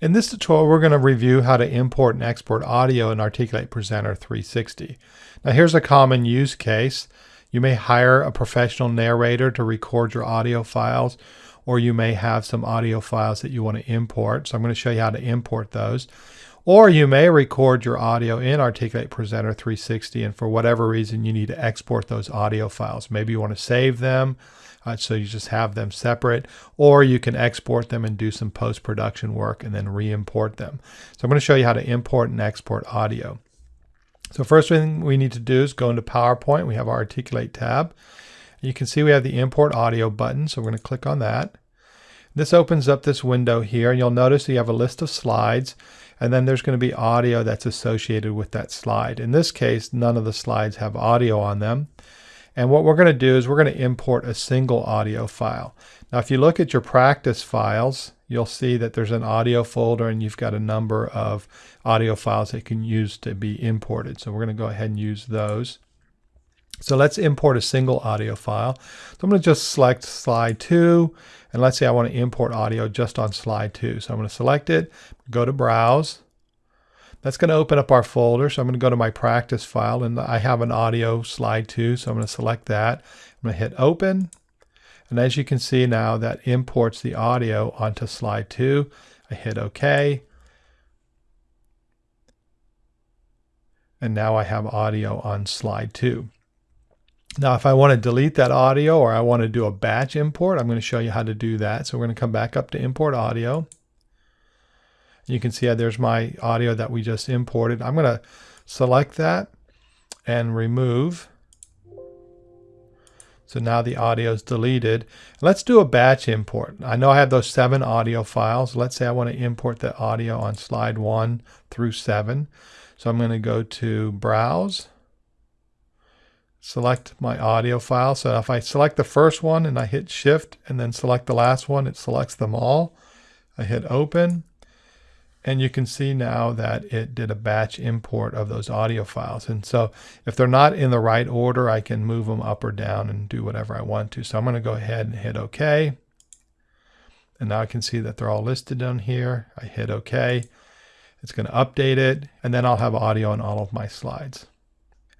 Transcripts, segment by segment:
In this tutorial, we're going to review how to import and export audio in Articulate Presenter 360. Now here's a common use case. You may hire a professional narrator to record your audio files, or you may have some audio files that you want to import. So I'm going to show you how to import those. Or you may record your audio in Articulate Presenter 360, and for whatever reason, you need to export those audio files. Maybe you want to save them, uh, so you just have them separate, or you can export them and do some post-production work and then re-import them. So I'm going to show you how to import and export audio. So first thing we need to do is go into PowerPoint. We have our Articulate tab. You can see we have the Import Audio button, so we're going to click on that. This opens up this window here, and you'll notice you have a list of slides, and then there's going to be audio that's associated with that slide. In this case, none of the slides have audio on them. And what we're going to do is we're going to import a single audio file. Now, if you look at your practice files, you'll see that there's an audio folder and you've got a number of audio files that you can use to be imported. So we're going to go ahead and use those. So let's import a single audio file. So I'm going to just select slide 2 and let's say I want to import audio just on slide 2. So I'm going to select it, go to browse, that's going to open up our folder. So I'm going to go to my practice file and I have an audio slide two. So I'm going to select that. I'm going to hit open. And as you can see now that imports the audio onto slide two. I hit OK. And now I have audio on slide two. Now, if I want to delete that audio or I want to do a batch import, I'm going to show you how to do that. So we're going to come back up to import audio. You can see there's my audio that we just imported. I'm going to select that and remove. So now the audio is deleted. Let's do a batch import. I know I have those seven audio files. Let's say I want to import the audio on slide one through seven. So I'm going to go to Browse, select my audio file. So if I select the first one and I hit Shift and then select the last one, it selects them all. I hit Open. And you can see now that it did a batch import of those audio files. And so if they're not in the right order, I can move them up or down and do whatever I want to. So I'm going to go ahead and hit OK. And now I can see that they're all listed down here. I hit OK. It's going to update it. And then I'll have audio on all of my slides.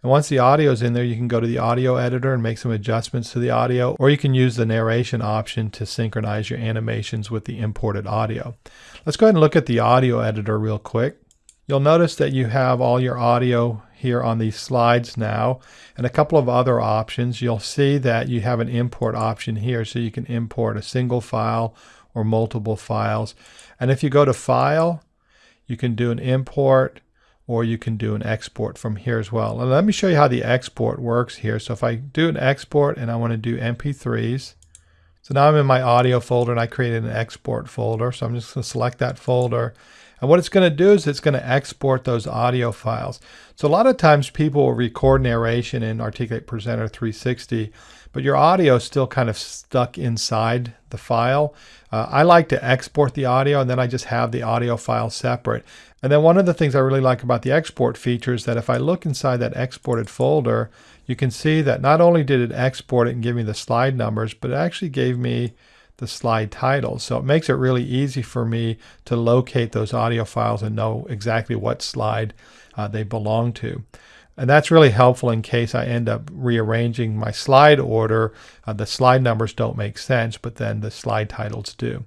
And once the audio is in there, you can go to the audio editor and make some adjustments to the audio, or you can use the narration option to synchronize your animations with the imported audio. Let's go ahead and look at the audio editor real quick. You'll notice that you have all your audio here on these slides now and a couple of other options. You'll see that you have an import option here so you can import a single file or multiple files. And if you go to File, you can do an import or you can do an export from here as well. And let me show you how the export works here. So if I do an export and I want to do MP3s, so now I'm in my audio folder and I created an export folder. So I'm just going to select that folder. And what it's going to do is it's going to export those audio files. So a lot of times people will record narration in Articulate Presenter 360, but your audio is still kind of stuck inside the file. Uh, I like to export the audio and then I just have the audio file separate. And then one of the things I really like about the export feature is that if I look inside that exported folder, you can see that not only did it export it and give me the slide numbers, but it actually gave me the slide titles. So it makes it really easy for me to locate those audio files and know exactly what slide uh, they belong to. And that's really helpful in case I end up rearranging my slide order. Uh, the slide numbers don't make sense, but then the slide titles do.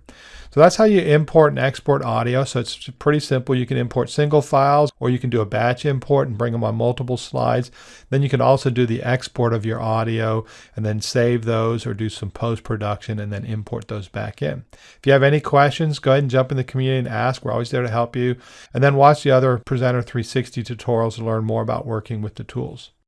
So that's how you import and export audio. So it's pretty simple. You can import single files or you can do a batch import and bring them on multiple slides. Then you can also do the export of your audio and then save those or do some post-production and then import those back in. If you have any questions, go ahead and jump in the community and ask. We're always there to help you. And then watch the other Presenter 360 tutorials to learn more about working with the tools.